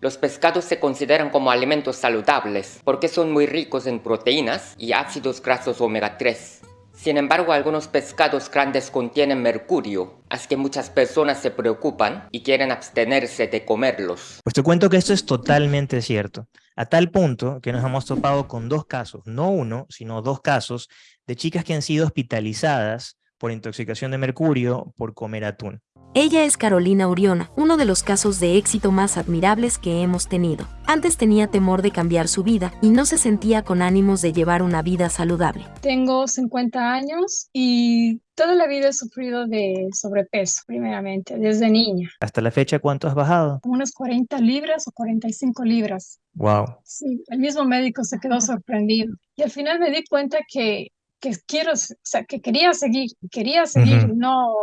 Los pescados se consideran como alimentos saludables porque son muy ricos en proteínas y ácidos grasos omega 3. Sin embargo, algunos pescados grandes contienen mercurio, así que muchas personas se preocupan y quieren abstenerse de comerlos. Pues te cuento que esto es totalmente cierto, a tal punto que nos hemos topado con dos casos, no uno, sino dos casos, de chicas que han sido hospitalizadas por intoxicación de mercurio por comer atún. Ella es Carolina Uriona, uno de los casos de éxito más admirables que hemos tenido. Antes tenía temor de cambiar su vida y no se sentía con ánimos de llevar una vida saludable. Tengo 50 años y toda la vida he sufrido de sobrepeso, primeramente, desde niña. ¿Hasta la fecha cuánto has bajado? Unas 40 libras o 45 libras. Wow. Sí, el mismo médico se quedó sorprendido. Y al final me di cuenta que que quiero, o sea, que quería seguir, quería seguir, no,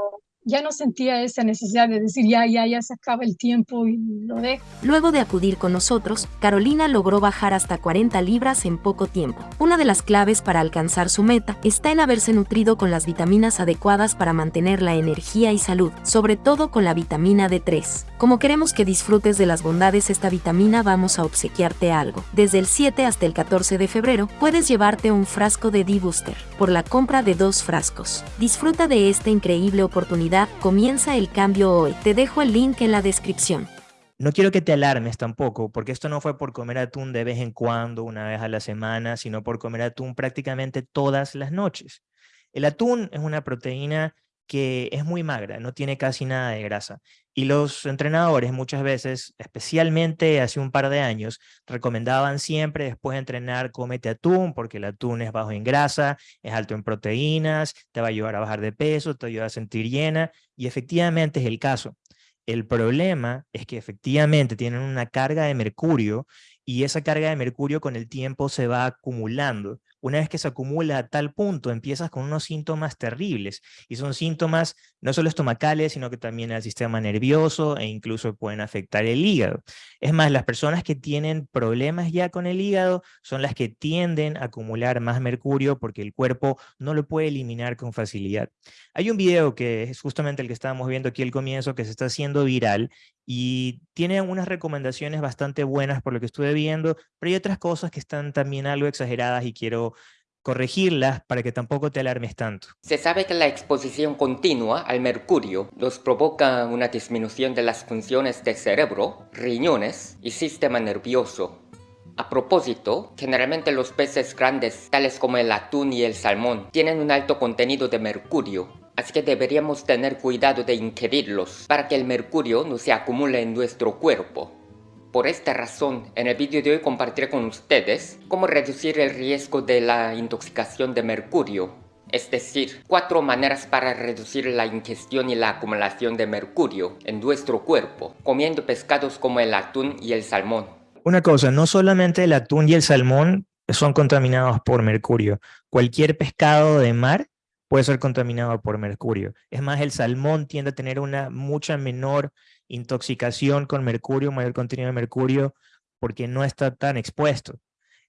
ya no sentía esa necesidad de decir, ya, ya, ya se acaba el tiempo y lo dejo. Luego de acudir con nosotros, Carolina logró bajar hasta 40 libras en poco tiempo. Una de las claves para alcanzar su meta está en haberse nutrido con las vitaminas adecuadas para mantener la energía y salud, sobre todo con la vitamina D3. Como queremos que disfrutes de las bondades de esta vitamina, vamos a obsequiarte algo. Desde el 7 hasta el 14 de febrero, puedes llevarte un frasco de D-Booster por la compra de dos frascos. Disfruta de esta increíble oportunidad comienza el cambio hoy. Te dejo el link en la descripción. No quiero que te alarmes tampoco, porque esto no fue por comer atún de vez en cuando, una vez a la semana, sino por comer atún prácticamente todas las noches. El atún es una proteína que es muy magra, no tiene casi nada de grasa. Y los entrenadores muchas veces, especialmente hace un par de años, recomendaban siempre después de entrenar, cómete atún, porque el atún es bajo en grasa, es alto en proteínas, te va a ayudar a bajar de peso, te ayuda a sentir llena, y efectivamente es el caso. El problema es que efectivamente tienen una carga de mercurio y esa carga de mercurio con el tiempo se va acumulando una vez que se acumula a tal punto, empiezas con unos síntomas terribles. Y son síntomas no solo estomacales, sino que también al sistema nervioso e incluso pueden afectar el hígado. Es más, las personas que tienen problemas ya con el hígado son las que tienden a acumular más mercurio porque el cuerpo no lo puede eliminar con facilidad. Hay un video que es justamente el que estábamos viendo aquí al comienzo que se está haciendo viral y tiene unas recomendaciones bastante buenas por lo que estuve viendo, pero hay otras cosas que están también algo exageradas y quiero corregirlas para que tampoco te alarmes tanto. Se sabe que la exposición continua al mercurio nos provoca una disminución de las funciones del cerebro, riñones y sistema nervioso. A propósito, generalmente los peces grandes, tales como el atún y el salmón, tienen un alto contenido de mercurio, así que deberíamos tener cuidado de ingerirlos para que el mercurio no se acumule en nuestro cuerpo. Por esta razón, en el vídeo de hoy compartiré con ustedes cómo reducir el riesgo de la intoxicación de mercurio, es decir, cuatro maneras para reducir la ingestión y la acumulación de mercurio en nuestro cuerpo, comiendo pescados como el atún y el salmón. Una cosa, no solamente el atún y el salmón son contaminados por mercurio, cualquier pescado de mar puede ser contaminado por mercurio. Es más, el salmón tiende a tener una mucha menor intoxicación con mercurio, mayor contenido de mercurio, porque no está tan expuesto.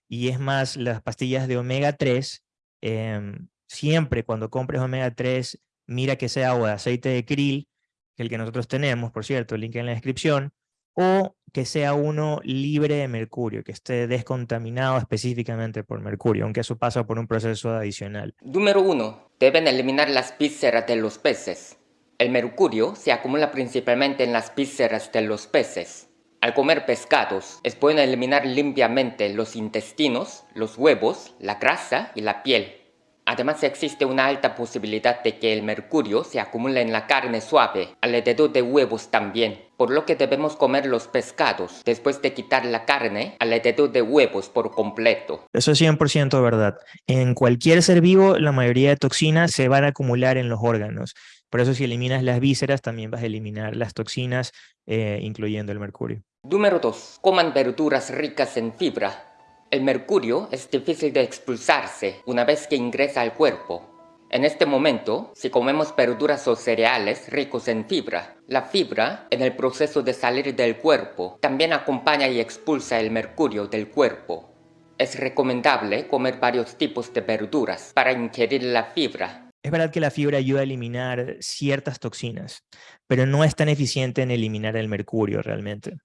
Y es más, las pastillas de omega 3, em, siempre cuando compres omega 3, mira que sea o de aceite de krill, el que nosotros tenemos, por cierto, link en la descripción, o que sea uno libre de mercurio, que esté descontaminado específicamente por mercurio, aunque eso pasa por un proceso adicional. Número 1. Deben eliminar las vísceras de los peces. El mercurio se acumula principalmente en las vísceras de los peces. Al comer pescados, es bueno eliminar limpiamente los intestinos, los huevos, la grasa y la piel. Además existe una alta posibilidad de que el mercurio se acumule en la carne suave, alrededor de huevos también, por lo que debemos comer los pescados después de quitar la carne alrededor de huevos por completo. Eso es 100% verdad. En cualquier ser vivo la mayoría de toxinas se van a acumular en los órganos. Por eso si eliminas las vísceras, también vas a eliminar las toxinas, eh, incluyendo el mercurio. Número 2. Coman verduras ricas en fibra. El mercurio es difícil de expulsarse una vez que ingresa al cuerpo. En este momento, si comemos verduras o cereales ricos en fibra, la fibra, en el proceso de salir del cuerpo, también acompaña y expulsa el mercurio del cuerpo. Es recomendable comer varios tipos de verduras para ingerir la fibra es verdad que la fibra ayuda a eliminar ciertas toxinas, pero no es tan eficiente en eliminar el mercurio realmente.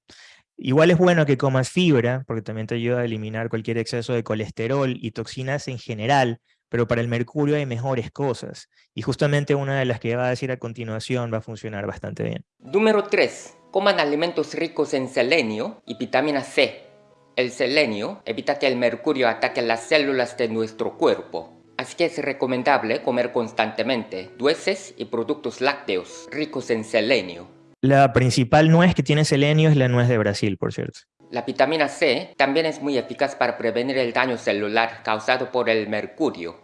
Igual es bueno que comas fibra, porque también te ayuda a eliminar cualquier exceso de colesterol y toxinas en general, pero para el mercurio hay mejores cosas. Y justamente una de las que va a decir a continuación va a funcionar bastante bien. Número 3. Coman alimentos ricos en selenio y vitamina C. El selenio evita que el mercurio ataque las células de nuestro cuerpo. Así que es recomendable comer constantemente nueces y productos lácteos ricos en selenio. La principal nuez que tiene selenio es la nuez de Brasil, por cierto. La vitamina C también es muy eficaz para prevenir el daño celular causado por el mercurio.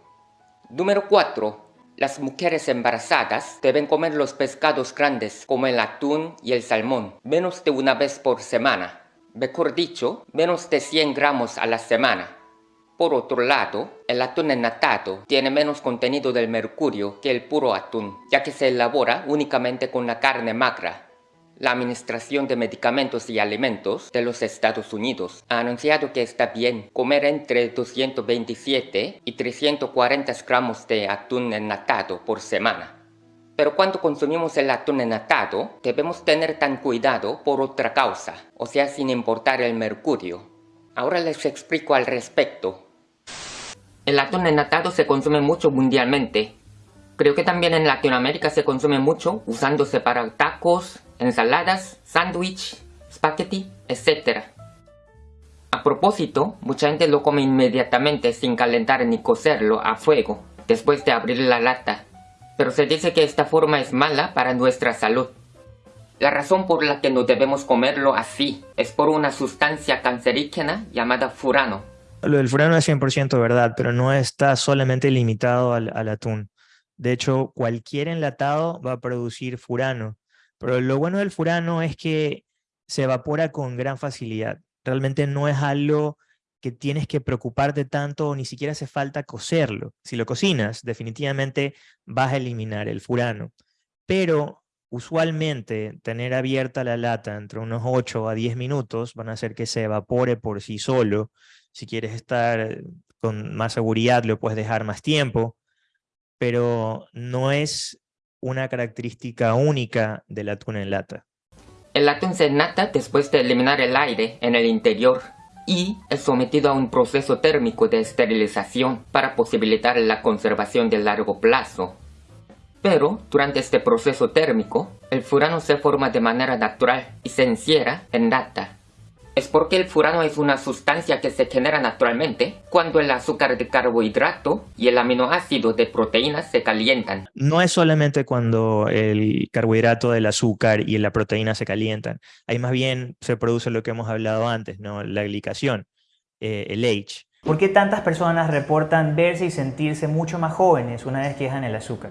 Número 4. Las mujeres embarazadas deben comer los pescados grandes como el atún y el salmón menos de una vez por semana. Mejor dicho, menos de 100 gramos a la semana. Por otro lado, el atún enlatado tiene menos contenido del mercurio que el puro atún, ya que se elabora únicamente con la carne magra, la Administración de Medicamentos y Alimentos de los Estados Unidos ha anunciado que está bien comer entre 227 y 340 gramos de atún enlatado por semana. Pero cuando consumimos el atún enlatado, debemos tener tan cuidado por otra causa, o sea sin importar el mercurio. Ahora les explico al respecto. El atún enlatado se consume mucho mundialmente. Creo que también en Latinoamérica se consume mucho usándose para tacos, ensaladas, sándwich, spaghetti, etc. A propósito, mucha gente lo come inmediatamente sin calentar ni cocerlo a fuego, después de abrir la lata. Pero se dice que esta forma es mala para nuestra salud. La razón por la que no debemos comerlo así es por una sustancia cancerígena llamada furano. Lo del furano es 100% verdad, pero no está solamente limitado al, al atún. De hecho, cualquier enlatado va a producir furano. Pero lo bueno del furano es que se evapora con gran facilidad. Realmente no es algo que tienes que preocuparte tanto o ni siquiera hace falta cocerlo. Si lo cocinas, definitivamente vas a eliminar el furano. Pero usualmente tener abierta la lata entre unos 8 a 10 minutos van a hacer que se evapore por sí solo. Si quieres estar con más seguridad, lo puedes dejar más tiempo, pero no es una característica única del atún en lata. El atún se nata después de eliminar el aire en el interior y es sometido a un proceso térmico de esterilización para posibilitar la conservación de largo plazo. Pero, durante este proceso térmico, el furano se forma de manera natural y se encierra en lata es porque el furano es una sustancia que se genera naturalmente cuando el azúcar de carbohidrato y el aminoácido de proteínas se calientan. No es solamente cuando el carbohidrato del azúcar y la proteína se calientan, ahí más bien se produce lo que hemos hablado antes, ¿no? la glicación, eh, el H. ¿Por qué tantas personas reportan verse y sentirse mucho más jóvenes una vez que dejan el azúcar?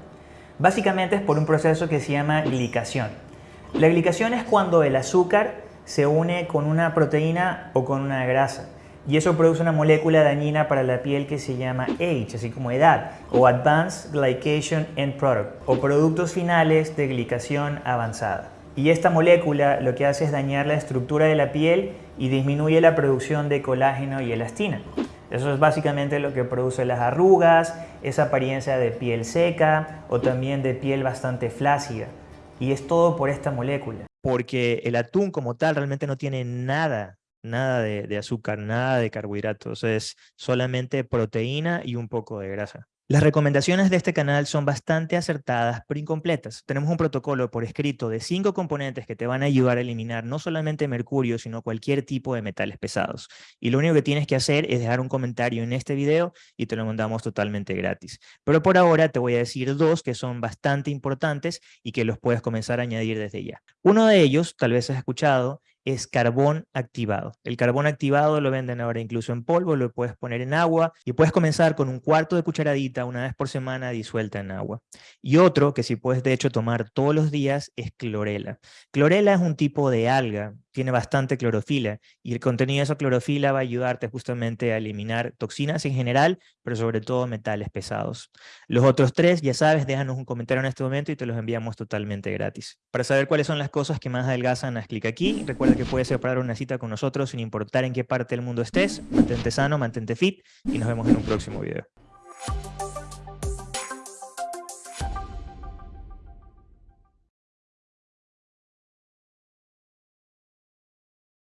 Básicamente es por un proceso que se llama glicación. La glicación es cuando el azúcar se une con una proteína o con una grasa. Y eso produce una molécula dañina para la piel que se llama H, así como edad, o Advanced Glycation End Product, o productos finales de glicación avanzada. Y esta molécula lo que hace es dañar la estructura de la piel y disminuye la producción de colágeno y elastina. Eso es básicamente lo que produce las arrugas, esa apariencia de piel seca o también de piel bastante flácida. Y es todo por esta molécula porque el atún como tal realmente no tiene nada, nada de, azúcar, nada de carbohidratos, es solamente proteína y un poco de grasa. Las recomendaciones de este canal son bastante acertadas, pero incompletas. Tenemos un protocolo por escrito de cinco componentes que te van a ayudar a eliminar no solamente mercurio, sino cualquier tipo de metales pesados. Y lo único que tienes que hacer es dejar un comentario en este video y te lo mandamos totalmente gratis. Pero por ahora te voy a decir dos que son bastante importantes y que los puedes comenzar a añadir desde ya. Uno de ellos, tal vez has escuchado, es carbón activado. El carbón activado lo venden ahora incluso en polvo, lo puedes poner en agua y puedes comenzar con un cuarto de cucharadita una vez por semana disuelta en agua. Y otro que si puedes de hecho tomar todos los días es clorela. Clorela es un tipo de alga tiene bastante clorofila y el contenido de esa clorofila va a ayudarte justamente a eliminar toxinas en general, pero sobre todo metales pesados. Los otros tres, ya sabes, déjanos un comentario en este momento y te los enviamos totalmente gratis. Para saber cuáles son las cosas que más adelgazan, haz clic aquí. Recuerda que puedes separar una cita con nosotros sin importar en qué parte del mundo estés. Mantente sano, mantente fit y nos vemos en un próximo video.